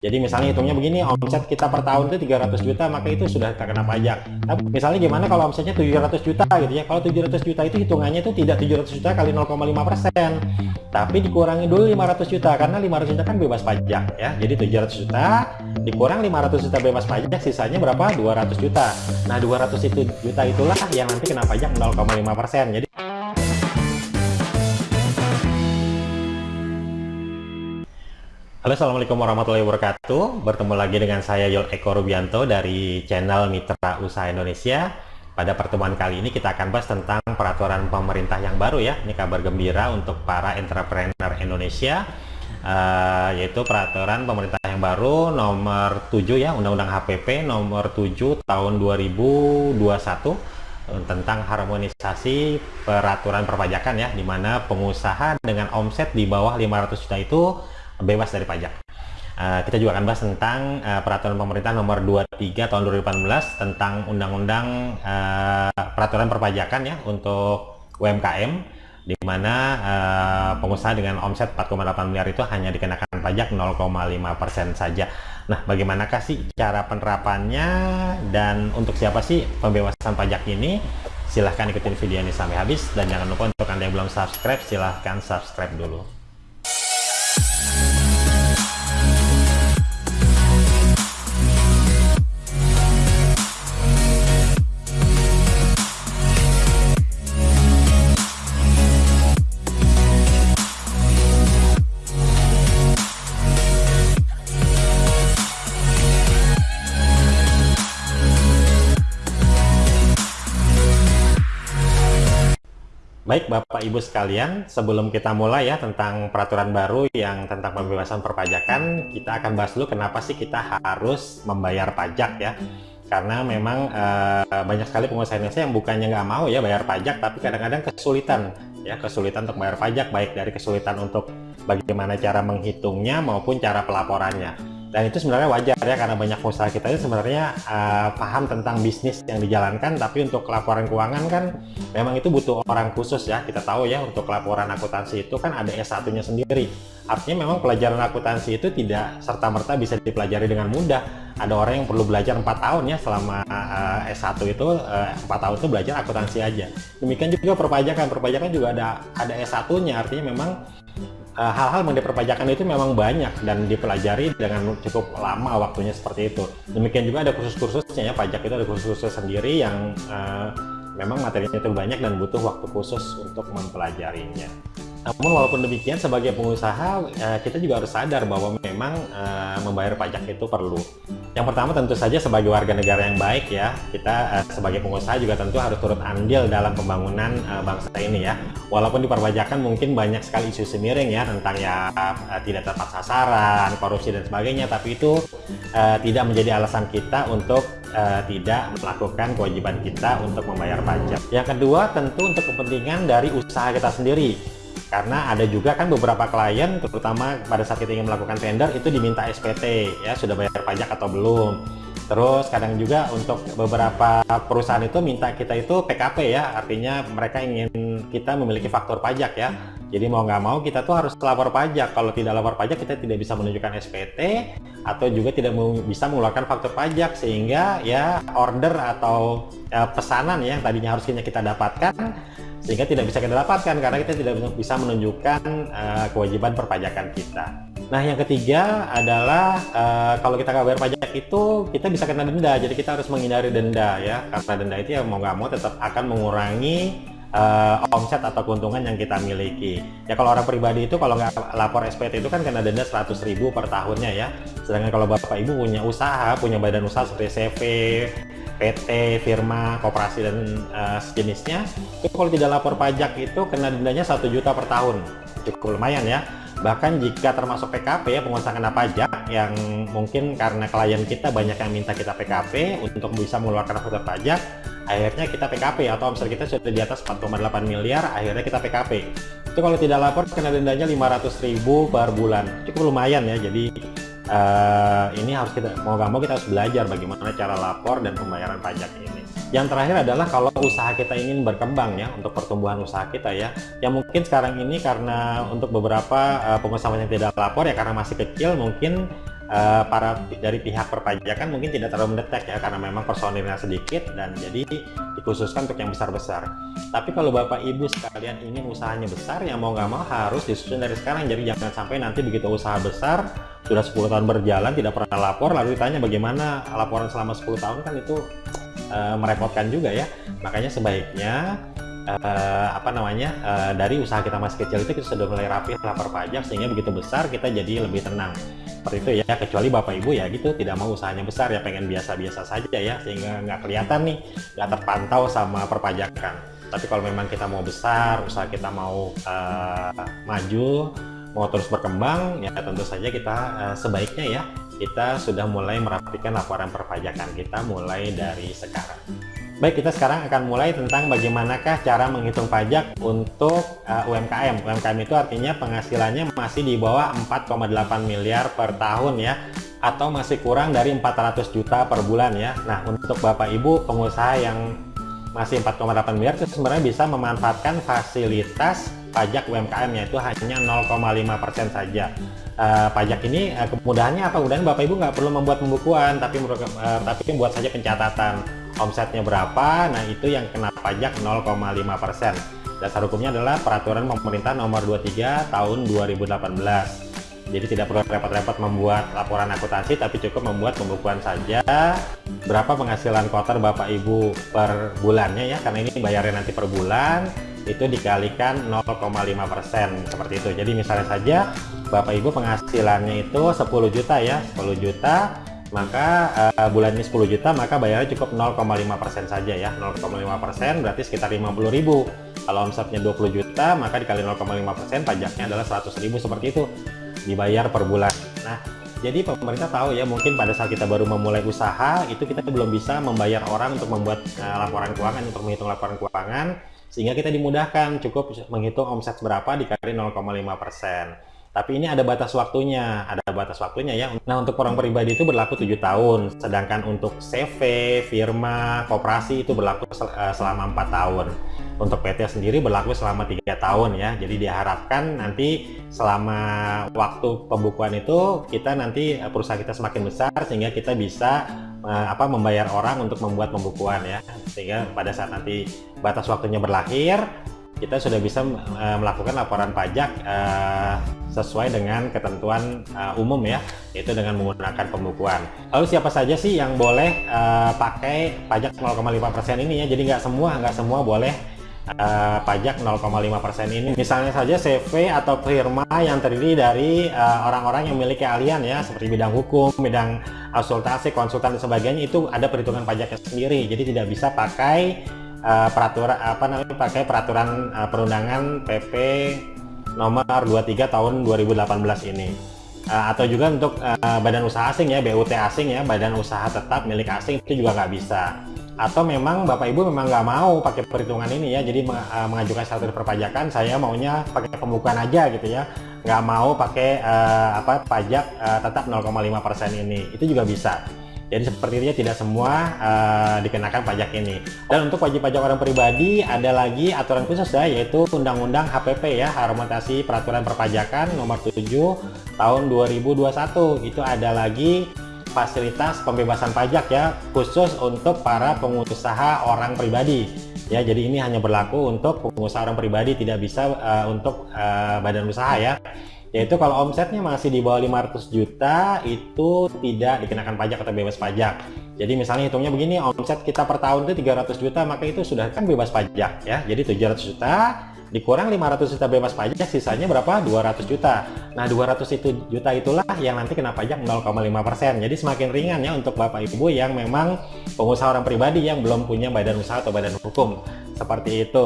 Jadi misalnya hitungnya begini, omset kita per tahun itu 300 juta, maka itu sudah terkena pajak. Tapi misalnya gimana kalau omsetnya 700 juta gitu ya. Kalau 700 juta itu hitungannya itu tidak 700 juta kali 0,5 persen. Tapi dikurangi dulu 500 juta, karena 500 juta kan bebas pajak ya. Jadi 700 juta dikurang 500 juta bebas pajak, sisanya berapa? 200 juta. Nah 200 itu juta itulah yang nanti kena pajak 0,5 persen. Jadi Halo Assalamualaikum warahmatullahi wabarakatuh. Bertemu lagi dengan saya Yul Eko Rubianto dari channel Mitra Usaha Indonesia. Pada pertemuan kali ini kita akan bahas tentang peraturan pemerintah yang baru ya. Ini kabar gembira untuk para entrepreneur Indonesia uh, Yaitu peraturan pemerintah yang baru nomor 7 ya Undang-Undang HPP nomor 7 tahun 2021 tentang harmonisasi peraturan perpajakan ya di mana pengusaha dengan omset di bawah 500 juta itu bebas dari pajak. Uh, kita juga akan bahas tentang uh, peraturan pemerintah nomor 23 tahun 2018 tentang undang-undang uh, peraturan perpajakan ya untuk UMKM di mana uh, pengusaha dengan omset 4,8 miliar itu hanya dikenakan pajak 0,5% saja. Nah, bagaimanakah sih cara penerapannya dan untuk siapa sih pembebasan pajak ini? Silahkan ikutin video ini sampai habis dan jangan lupa untuk Anda yang belum subscribe silahkan subscribe dulu. Baik Bapak Ibu sekalian, sebelum kita mulai ya tentang peraturan baru yang tentang pembebasan perpajakan, kita akan bahas dulu kenapa sih kita harus membayar pajak ya. Karena memang e, banyak sekali pengusaha Indonesia yang bukannya nggak mau ya bayar pajak, tapi kadang-kadang kesulitan ya kesulitan untuk bayar pajak, baik dari kesulitan untuk bagaimana cara menghitungnya maupun cara pelaporannya dan itu sebenarnya wajar ya karena banyak usaha kita itu sebenarnya uh, paham tentang bisnis yang dijalankan tapi untuk laporan keuangan kan memang itu butuh orang khusus ya. Kita tahu ya untuk laporan akuntansi itu kan ada S1 nya sendiri. Artinya memang pelajaran akuntansi itu tidak serta-merta bisa dipelajari dengan mudah. Ada orang yang perlu belajar empat tahun ya selama uh, S1 itu uh, 4 tahun itu belajar akuntansi aja. Demikian juga perpajakan. Perpajakan juga ada ada S1 nya artinya memang Eh, hal-hal mengenai perpajakan itu memang banyak dan dipelajari dengan cukup lama waktunya seperti itu. Demikian juga ada kursus-kursusnya ya, pajak itu ada kursus-kursus sendiri yang uh, memang materinya itu banyak dan butuh waktu khusus untuk mempelajarinya. Namun walaupun demikian sebagai pengusaha eh, kita juga harus sadar bahwa memang eh, membayar pajak itu perlu. Yang pertama tentu saja sebagai warga negara yang baik ya kita eh, sebagai pengusaha juga tentu harus turut andil dalam pembangunan bangsa ini ya. Walaupun di perpajakan mungkin banyak sekali isu semiring ya tentang ya tidak tepat sasaran, korupsi dan sebagainya, tapi itu tidak menjadi alasan kita untuk tidak melakukan kewajiban kita untuk membayar pajak. Yang kedua tentu untuk kepentingan dari usaha kita sendiri karena ada juga kan beberapa klien terutama pada saat kita ingin melakukan tender itu diminta SPT ya sudah bayar pajak atau belum. Terus kadang juga untuk beberapa perusahaan itu minta kita itu PKP ya artinya mereka ingin kita memiliki faktor pajak ya. Jadi mau nggak mau kita tuh harus lapor pajak. Kalau tidak lapor pajak kita tidak bisa menunjukkan SPT atau juga tidak bisa mengeluarkan faktor pajak sehingga ya order atau ya, pesanan ya, yang tadinya harusnya kita dapatkan sehingga tidak bisa kita dapatkan karena kita tidak bisa menunjukkan uh, kewajiban perpajakan kita. Nah yang ketiga adalah uh, kalau kita nggak bayar pajak itu kita bisa kena denda, jadi kita harus menghindari denda ya karena denda itu ya mau nggak mau tetap akan mengurangi uh, omset atau keuntungan yang kita miliki. Ya kalau orang pribadi itu kalau nggak lapor SPT itu kan kena denda 100.000 per tahunnya ya. Sedangkan kalau bapak ibu punya usaha, punya badan usaha seperti CV, PT, firma, koperasi dan uh, sejenisnya, itu kalau tidak lapor pajak itu kena dendanya satu juta per tahun, cukup lumayan ya. Bahkan jika termasuk PKP ya pengusaha kena pajak yang mungkin karena klien kita banyak yang minta kita PKP untuk bisa mengeluarkan faktur pajak, akhirnya kita PKP atau misalnya kita sudah di atas 4,8 miliar, akhirnya kita PKP. Itu kalau tidak lapor kena dendanya 500.000 per bulan, cukup lumayan ya. Jadi uh, ini harus kita mau nggak mau kita harus belajar bagaimana cara lapor dan pembayaran pajak ini. Yang terakhir adalah kalau usaha kita ingin berkembang ya untuk pertumbuhan usaha kita ya. Yang mungkin sekarang ini karena untuk beberapa uh, pengusaha yang tidak lapor ya karena masih kecil mungkin uh, para dari pihak perpajakan mungkin tidak terlalu mendetek ya karena memang personilnya sedikit dan jadi dikhususkan untuk yang besar-besar. Tapi kalau Bapak Ibu sekalian ingin usahanya besar ya mau nggak mau harus disusun dari sekarang jadi jangan sampai nanti begitu usaha besar sudah 10 tahun berjalan tidak pernah lapor lalu ditanya bagaimana laporan selama 10 tahun kan itu uh, merepotkan juga ya. Makanya sebaiknya uh, apa namanya uh, dari usaha kita masih kecil itu kita sudah mulai rapi lapor pajak sehingga begitu besar kita jadi lebih tenang seperti itu ya kecuali bapak ibu ya gitu. Tidak mau usahanya besar ya pengen biasa-biasa saja ya sehingga nggak kelihatan nih nggak terpantau sama perpajakan. Tapi kalau memang kita mau besar usaha kita mau uh, maju mau terus berkembang ya tentu saja kita uh, sebaiknya ya kita sudah mulai merapikan laporan perpajakan kita mulai dari sekarang Baik, kita sekarang akan mulai tentang bagaimanakah cara menghitung pajak untuk uh, UMKM. UMKM itu artinya penghasilannya masih di bawah 4,8 miliar per tahun ya, atau masih kurang dari 400 juta per bulan ya. Nah, untuk Bapak Ibu pengusaha yang masih 4,8 miliar itu sebenarnya bisa memanfaatkan fasilitas pajak UMKM yaitu hanya 0,5% saja. Uh, pajak ini uh, kemudahannya apa? Kemudahan Bapak Ibu nggak perlu membuat pembukuan, tapi uh, tapi buat saja pencatatan omsetnya berapa nah itu yang kena pajak 0,5% dasar hukumnya adalah peraturan pemerintah nomor 23 tahun 2018 jadi tidak perlu repot-repot membuat laporan akuntansi tapi cukup membuat pembukuan saja berapa penghasilan kotor Bapak Ibu per bulannya ya karena ini bayarnya nanti per bulan itu dikalikan 0,5% seperti itu. Jadi misalnya saja Bapak Ibu penghasilannya itu 10 juta ya 10 juta maka uh, bulan ini 10 juta maka bayarnya cukup 0,5% saja ya. 0,5% berarti sekitar 50.000 kalau omsetnya 20 juta maka dikali 0,5% pajaknya adalah 100.000 seperti itu. Dibayar per bulan. Nah jadi pemerintah tahu ya mungkin pada saat kita baru memulai usaha itu kita belum bisa membayar orang untuk membuat uh, laporan keuangan untuk menghitung laporan keuangan sehingga kita dimudahkan. Cukup menghitung omset berapa dikali 0,5% tapi ini ada batas waktunya, ada batas waktunya ya. Nah untuk orang pribadi itu berlaku tujuh tahun, sedangkan untuk CV, firma, koperasi itu berlaku sel eh, selama empat tahun. Untuk PT sendiri berlaku selama tiga tahun ya. Jadi diharapkan nanti selama waktu pembukuan itu kita nanti eh, perusahaan kita semakin besar sehingga kita bisa uh, apa membayar orang untuk membuat pembukuan ya. Sehingga pada saat nanti batas waktunya berlahir kita sudah bisa uh, melakukan laporan pajak uh, sesuai dengan ketentuan uh, umum ya, yaitu dengan menggunakan pembukuan. Lalu siapa saja sih yang boleh uh, pakai pajak 0,5% ini ya? Jadi nggak semua, nggak semua boleh uh, pajak 0,5% ini. Misalnya saja CV atau firma yang terdiri dari orang-orang uh, yang memiliki keahlian ya, seperti bidang hukum, bidang konsultasi, konsultan dan sebagainya itu ada perhitungan pajaknya sendiri. Jadi tidak bisa pakai uh, peraturan apa namanya pakai peraturan uh, perundangan PP nomor 23 tahun 2018 ini. Uh, atau juga untuk uh, badan usaha asing ya BUT asing ya badan usaha tetap milik asing itu juga nggak bisa. Atau memang Bapak Ibu memang nggak mau pakai perhitungan ini ya jadi uh, mengajukan status perpajakan saya maunya pakai pembukaan aja gitu ya. Nggak mau pakai uh, apa pajak uh, tetap 0,5% ini. Itu juga bisa jadi seperti itu ya tidak semua uh, dikenakan pajak ini. Dan untuk wajib pajak orang pribadi ada lagi aturan khusus ya yaitu Undang-Undang HPP ya Harmonisasi Peraturan Perpajakan nomor 7 tahun 2021. Itu ada lagi fasilitas pembebasan pajak ya khusus untuk para pengusaha orang pribadi. Ya, jadi ini hanya berlaku untuk pengusaha orang pribadi tidak bisa uh, untuk uh, badan usaha ya yaitu kalau omsetnya masih di bawah 500 juta itu tidak dikenakan pajak atau bebas pajak. Jadi misalnya hitungnya begini omset kita per tahun itu 300 juta maka itu sudah kan bebas pajak ya. Jadi 700 juta dikurang 500 juta bebas pajak sisanya berapa? 200 juta. Nah 200 itu juta itulah yang nanti kena pajak 0,5% jadi semakin ringan ya untuk bapak ibu yang memang pengusaha orang pribadi yang belum punya badan usaha atau badan hukum. Seperti itu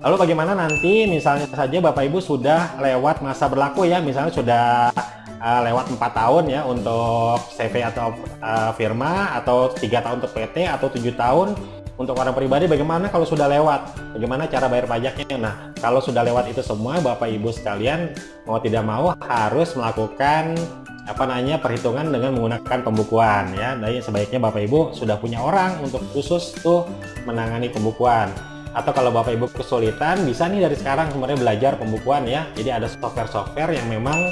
Lalu bagaimana nanti misalnya saja Bapak Ibu sudah lewat masa berlaku ya, misalnya sudah uh, lewat empat tahun ya untuk CV atau uh, firma atau tiga tahun untuk PT atau tujuh tahun untuk orang pribadi bagaimana kalau sudah lewat? Bagaimana cara bayar pajaknya? Nah kalau sudah lewat itu semua Bapak Ibu sekalian mau tidak mau harus melakukan apa namanya perhitungan dengan menggunakan pembukuan ya. Jadi sebaiknya Bapak Ibu sudah punya orang untuk khusus tuh menangani pembukuan atau kalau Bapak Ibu kesulitan bisa nih dari sekarang sebenarnya belajar pembukuan ya. Jadi ada software-software yang memang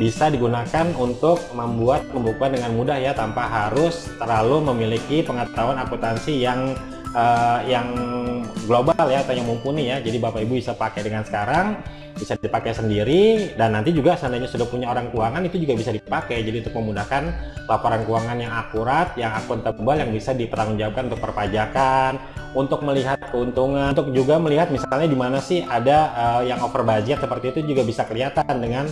bisa digunakan untuk membuat pembukuan dengan mudah ya tanpa harus terlalu memiliki pengetahuan akuntansi yang uh, yang global ya atau yang mumpuni ya. Jadi Bapak Ibu bisa pakai dengan sekarang bisa dipakai sendiri dan nanti juga seandainya sudah punya orang keuangan itu juga bisa dipakai. Jadi untuk memudahkan laporan keuangan yang akurat yang akuntabel yang bisa dipertanggungjawabkan untuk perpajakan untuk melihat keuntungan untuk juga melihat misalnya di mana sih ada uh, yang over budget seperti itu juga bisa kelihatan dengan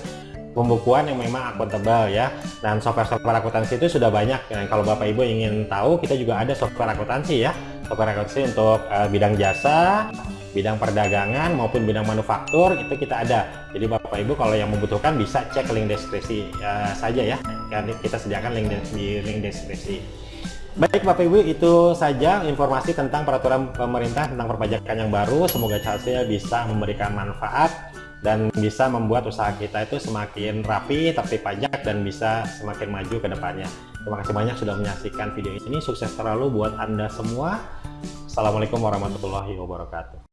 pembukuan yang memang akuntabel ya. Dan software-software akuntansi itu sudah banyak. Dan kalau Bapak Ibu ingin tahu kita juga ada software akuntansi ya. Software akuntansi untuk uh, bidang jasa bidang perdagangan maupun bidang manufaktur itu kita ada. Jadi Bapak Ibu kalau yang membutuhkan bisa cek link deskripsi uh, saja ya. Karena kita sediakan link di link deskripsi. Baik Bapak Ibu itu saja informasi tentang peraturan pemerintah tentang perpajakan yang baru. Semoga hasilnya bisa memberikan manfaat dan bisa membuat usaha kita itu semakin rapi, tertib pajak, dan bisa semakin maju ke depannya. Terima kasih banyak sudah menyaksikan video ini. Sukses terlalu buat Anda semua. Assalamualaikum warahmatullahi wabarakatuh.